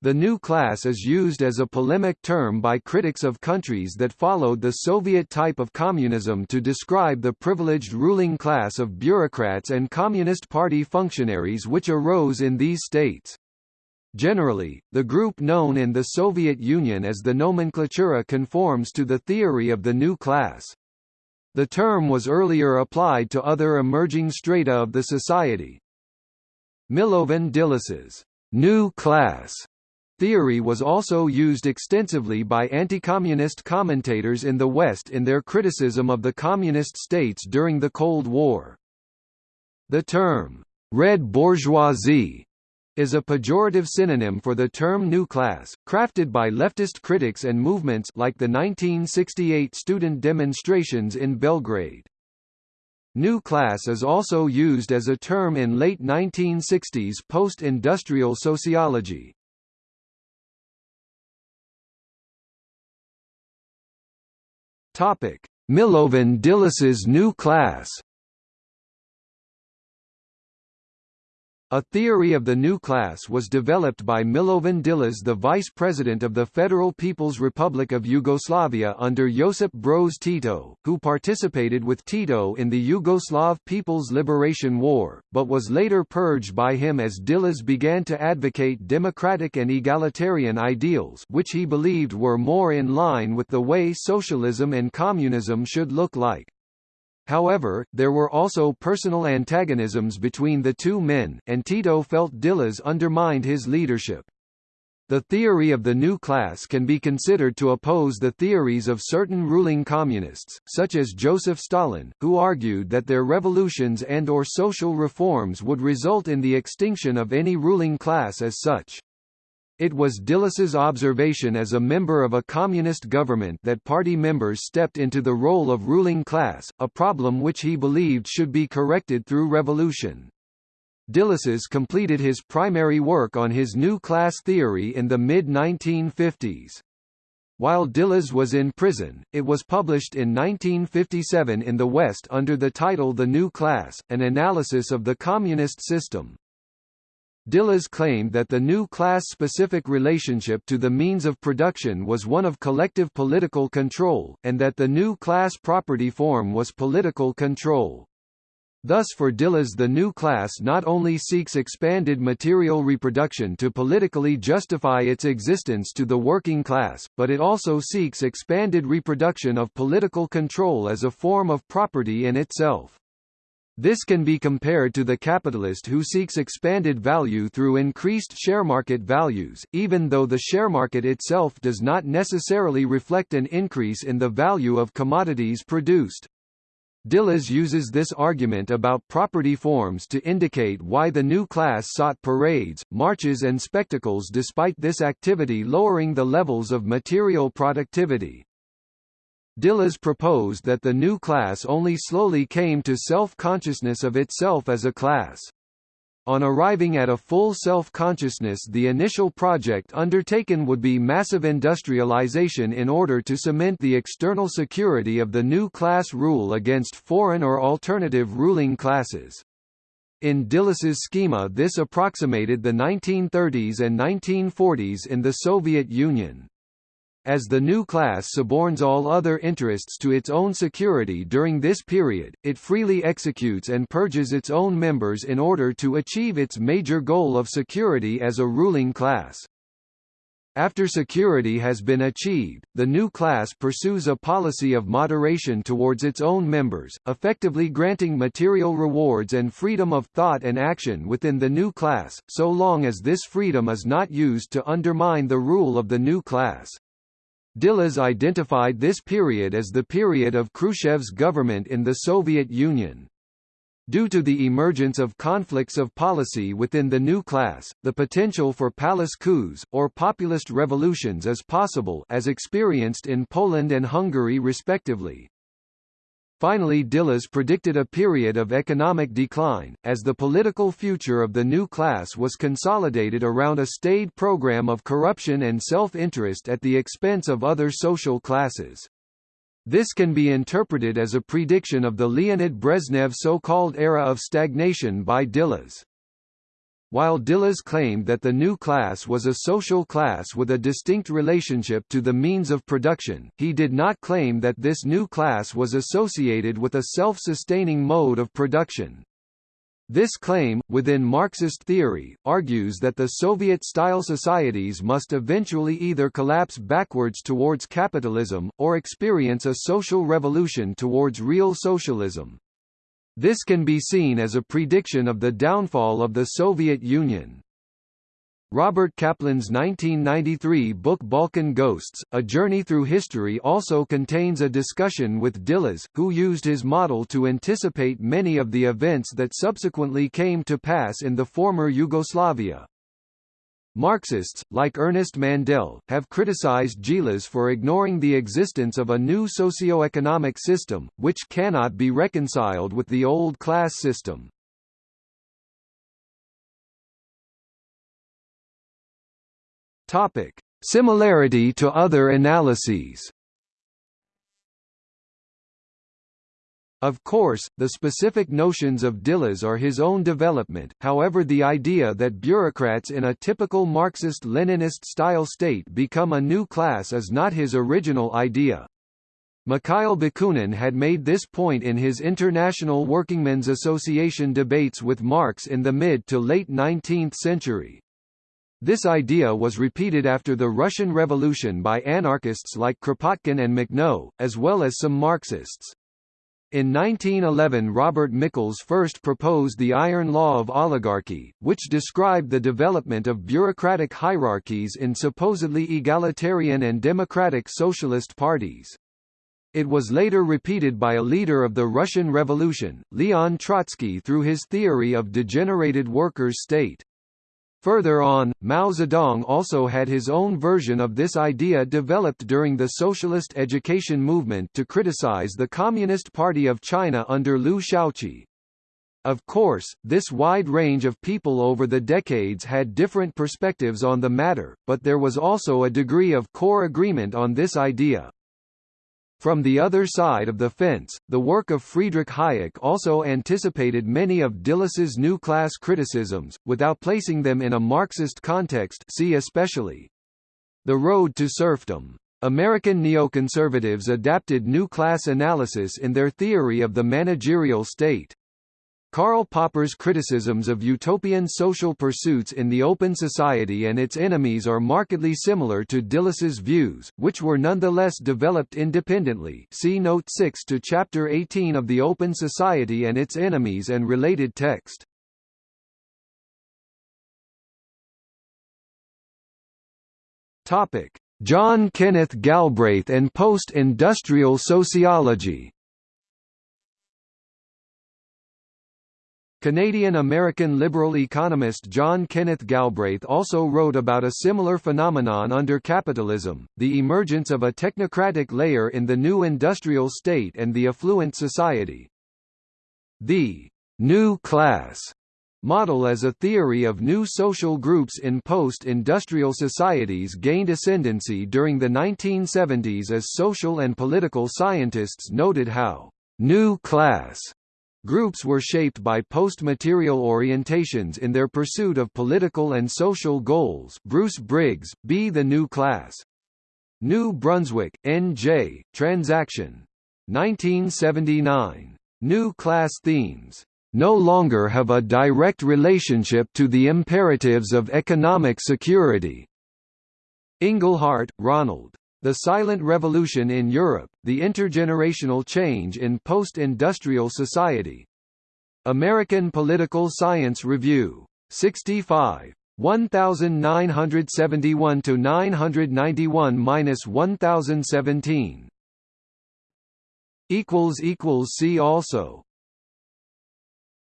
The new class is used as a polemic term by critics of countries that followed the Soviet type of communism to describe the privileged ruling class of bureaucrats and Communist Party functionaries which arose in these states. Generally, the group known in the Soviet Union as the nomenklatura conforms to the theory of the new class. The term was earlier applied to other emerging strata of the society. Milovan Djilas's new class Theory was also used extensively by anti-communist commentators in the West in their criticism of the communist states during the Cold War. The term, red bourgeoisie, is a pejorative synonym for the term new class, crafted by leftist critics and movements like the 1968 student demonstrations in Belgrade. New class is also used as a term in late 1960s post-industrial sociology. Milovan Djilas's new class A theory of the new class was developed by Milovan Djilas the vice president of the Federal People's Republic of Yugoslavia under Josip Broz Tito, who participated with Tito in the Yugoslav People's Liberation War, but was later purged by him as Djilas began to advocate democratic and egalitarian ideals which he believed were more in line with the way socialism and communism should look like. However, there were also personal antagonisms between the two men, and Tito felt Djilas undermined his leadership. The theory of the new class can be considered to oppose the theories of certain ruling communists, such as Joseph Stalin, who argued that their revolutions and or social reforms would result in the extinction of any ruling class as such. It was Djilas's observation as a member of a communist government that party members stepped into the role of ruling class, a problem which he believed should be corrected through revolution. Djilas's completed his primary work on his new class theory in the mid-1950s. While Djilas was in prison, it was published in 1957 in the West under the title The New Class, an analysis of the communist system. Djilas claimed that the new class-specific relationship to the means of production was one of collective political control, and that the new class property form was political control. Thus for Djilas the new class not only seeks expanded material reproduction to politically justify its existence to the working class, but it also seeks expanded reproduction of political control as a form of property in itself. This can be compared to the capitalist who seeks expanded value through increased share market values, even though the share market itself does not necessarily reflect an increase in the value of commodities produced. Djilas uses this argument about property forms to indicate why the new class sought parades, marches and spectacles despite this activity lowering the levels of material productivity. Djilas proposed that the new class only slowly came to self-consciousness of itself as a class. On arriving at a full self-consciousness the initial project undertaken would be massive industrialization in order to cement the external security of the new class rule against foreign or alternative ruling classes. In Djilas's schema this approximated the 1930s and 1940s in the Soviet Union as the new class suborns all other interests to its own security during this period, it freely executes and purges its own members in order to achieve its major goal of security as a ruling class. After security has been achieved, the new class pursues a policy of moderation towards its own members, effectively granting material rewards and freedom of thought and action within the new class, so long as this freedom is not used to undermine the rule of the new class. Djilas identified this period as the period of Khrushchev's government in the Soviet Union. Due to the emergence of conflicts of policy within the new class, the potential for palace coups, or populist revolutions is possible as experienced in Poland and Hungary respectively. Finally Djilas predicted a period of economic decline, as the political future of the new class was consolidated around a staid program of corruption and self-interest at the expense of other social classes. This can be interpreted as a prediction of the Leonid Brezhnev so-called era of stagnation by Djilas. While Djilas claimed that the new class was a social class with a distinct relationship to the means of production, he did not claim that this new class was associated with a self-sustaining mode of production. This claim, within Marxist theory, argues that the Soviet-style societies must eventually either collapse backwards towards capitalism, or experience a social revolution towards real socialism. This can be seen as a prediction of the downfall of the Soviet Union. Robert Kaplan's 1993 book Balkan Ghosts, A Journey Through History also contains a discussion with Djilas, who used his model to anticipate many of the events that subsequently came to pass in the former Yugoslavia. Marxists, like Ernest Mandel, have criticized Djilas for ignoring the existence of a new socio-economic system, which cannot be reconciled with the old class system. Similarity to other analyses Of course, the specific notions of Djilas are his own development, however the idea that bureaucrats in a typical Marxist-Leninist-style state become a new class is not his original idea. Mikhail Bakunin had made this point in his International Workingmen's Association debates with Marx in the mid to late 19th century. This idea was repeated after the Russian Revolution by anarchists like Kropotkin and Makhno, as well as some Marxists. In 1911 Robert Michels first proposed the Iron Law of Oligarchy, which described the development of bureaucratic hierarchies in supposedly egalitarian and democratic socialist parties. It was later repeated by a leader of the Russian Revolution, Leon Trotsky through his theory of degenerated workers' state. Further on, Mao Zedong also had his own version of this idea developed during the socialist education movement to criticize the Communist Party of China under Liu Shaoqi. Of course, this wide range of people over the decades had different perspectives on the matter, but there was also a degree of core agreement on this idea. From the other side of the fence, the work of Friedrich Hayek also anticipated many of Djilas's new class criticisms, without placing them in a Marxist context see especially The Road to Serfdom. American neoconservatives adapted new class analysis in their theory of the managerial state. Karl Popper's criticisms of utopian social pursuits in the open society and its enemies are markedly similar to Djilas's views, which were nonetheless developed independently. See Note 6 to Chapter 18 of The Open Society and Its Enemies and related text. John Kenneth Galbraith and post-industrial sociology Canadian-American liberal economist John Kenneth Galbraith also wrote about a similar phenomenon under capitalism, the emergence of a technocratic layer in the new industrial state and the affluent society. The «new class» model as a theory of new social groups in post-industrial societies gained ascendancy during the 1970s as social and political scientists noted how «new class» Groups were shaped by post-material orientations in their pursuit of political and social goals Bruce Briggs, B. The New Class. New Brunswick, N.J., Transaction. 1979. New class themes no longer have a direct relationship to the imperatives of economic security. Inglehart, Ronald. The Silent Revolution in Europe, the Intergenerational Change in Post-Industrial Society. American Political Science Review. 65. 1971 to 991-1017. equals equals see also